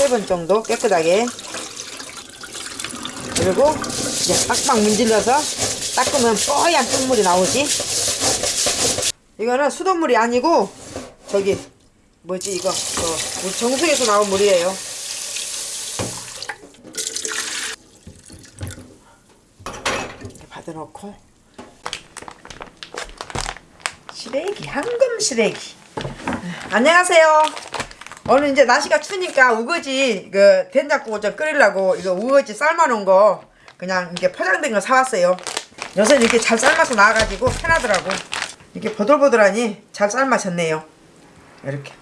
세번 정도 깨끗하게. 그리고 이제 빡빡 문질러서 닦으면 뽀얀 흙물이 나오지. 이거는 수돗물이 아니고 저기 뭐지 이거? 어, 우리 정수에서 나온 물이에요. 받아놓고. 시래기 황금 시래기. 안녕하세요 오늘 이제 날씨가 추니까 우거지 그 된장국을 좀 끓이려고 이거 우거지 삶아놓은 거 그냥 이게 포장된 거 사왔어요. 요새 이렇게 잘 삶아서 나와가지고 편하더라고. 이게 보들보들하니 잘 삶아졌네요. 이렇게.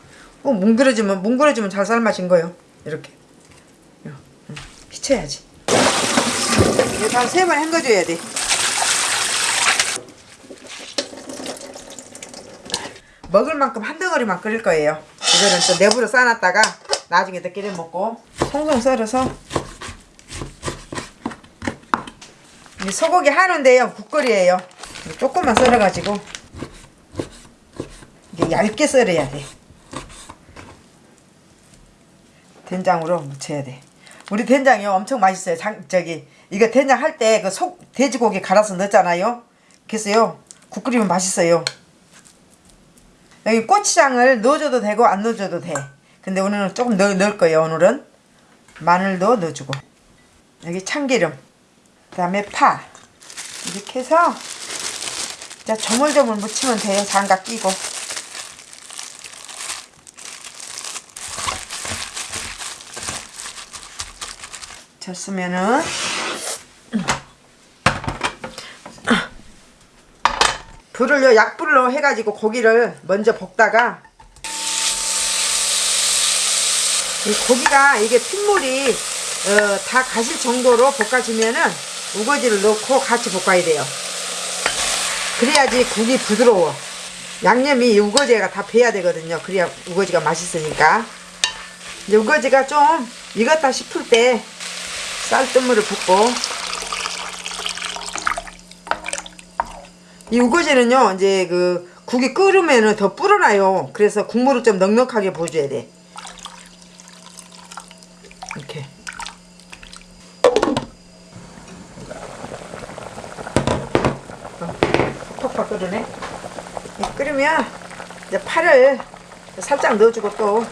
꼭 뭉그러지면 뭉그러지면 잘 삶아진 거요. 이렇게. 응, 휘쳐야지. 이거 한세 번 헹궈줘야 돼. 먹을 만큼 한 덩어리만 끓일 거예요 이거는 또 내부로 싸놨다가 나중에 또 끼려 먹고 송송 썰어서 이 소고기 하는데요 국거리예요. 조금만 썰어가지고 이게 얇게 썰어야 돼. 된장으로 무쳐야 돼. 우리 된장이요 엄청 맛있어요. 장, 저기 이거 된장 할 때 그 속 돼지고기 갈아서 넣잖아요. 그래서요 국 끓이면 맛있어요 여기 고추장을 넣어줘도 되고 안 넣어줘도 돼. 근데 오늘은 조금 넣, 넣을 거예요 오늘은. 마늘도 넣어주고. 여기 참기름. 그 다음에 파. 이렇게 해서 자 조물조물 묻히면 돼요. 장갑 끼고. 졌으면은 불을요 약불로 해가지고 고기를 먼저 볶다가 이 고기가 이게 핏물이 어, 다 가실 정도로 볶아지면은 우거지를 넣고 같이 볶아야 돼요. 그래야지 국이 부드러워. 양념이 이 우거지가 다 배야 되거든요. 그래야 우거지가 맛있으니까. 이제 우거지가 좀 익었다 싶을 때 쌀뜨물을 붓고 이 우거지는요 이제 그 국이 끓으면은 더 불어나요. 그래서 국물을 좀 넉넉하게 부어줘야 돼. 이렇게. 어, 팍팍 끓으네. 이 끓으면 이제 파를 살짝 넣어주고 또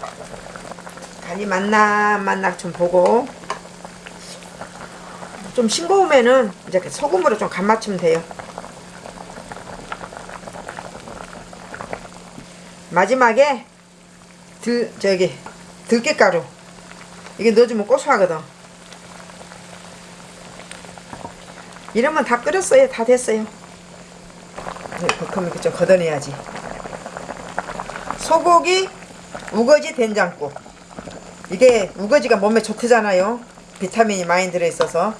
간이 맞나 맞나 좀 보고. 좀 싱거우면은 이제 소금으로 좀 간 맞추면 돼요 마지막에 들 저기 들깨가루. 이게 넣어주면 고소하거든. 이러면 다 끓였어요. 다 됐어요. 그럼 이렇게 좀 걷어내야지. 소고기 우거지 된장국. 이게 우거지가 몸에 좋대잖아요. 비타민이 많이 들어있어서.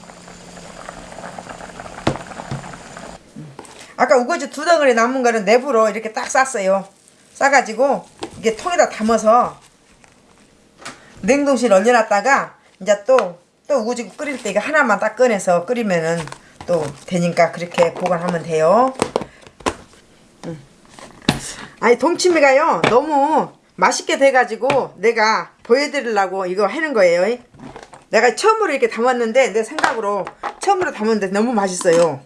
아까 우거지 두 덩어리 남은 거는 내부로 이렇게 딱 쌌어요 싸가지고 이게 통에다 담아서 냉동실에 얼려놨다가 이제 또, 또 우거지 끓일 때 이거 하나만 딱 꺼내서 끓이면은 또 되니까 그렇게 보관하면 돼요. 음. 아니 동치미가요 너무 맛있게 돼가지고 내가 보여드리려고 이거 하는 거예요. 내가 처음으로 이렇게 담았는데 내 생각으로 처음으로 담았는데 너무 맛있어요.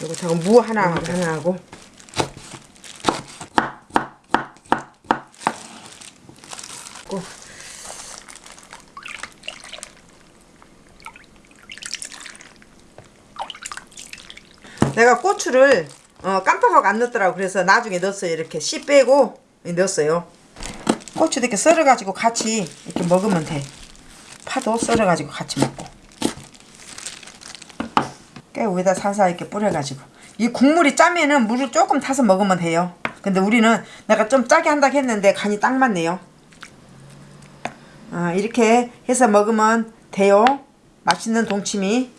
요거 잠깐 무 하나 하나 하고. 고. 내가 고추를 어, 깜빡하고 안 넣었더라고. 그래서 나중에 넣었어요. 이렇게 씨 빼고 넣었어요. 고추도 이렇게 썰어 가지고 같이 이렇게 먹으면 돼. 파도 썰어 가지고 같이 먹고 깨 위에다 살살 이렇게 뿌려가지고. 이 국물이 짜면은 물을 조금 타서 먹으면 돼요. 근데 우리는 내가 좀 짜게 한다고 했는데 간이 딱 맞네요. 아, 이렇게 해서 먹으면 돼요. 맛있는 동치미